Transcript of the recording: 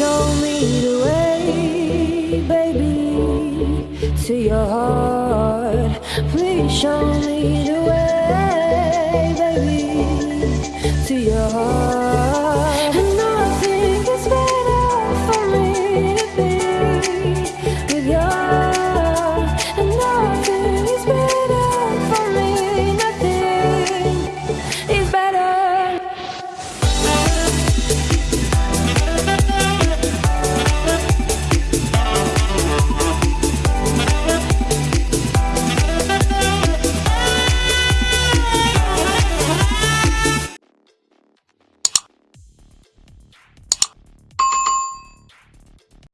Show me the way, baby, to your heart. Please show me the way, baby, to your heart.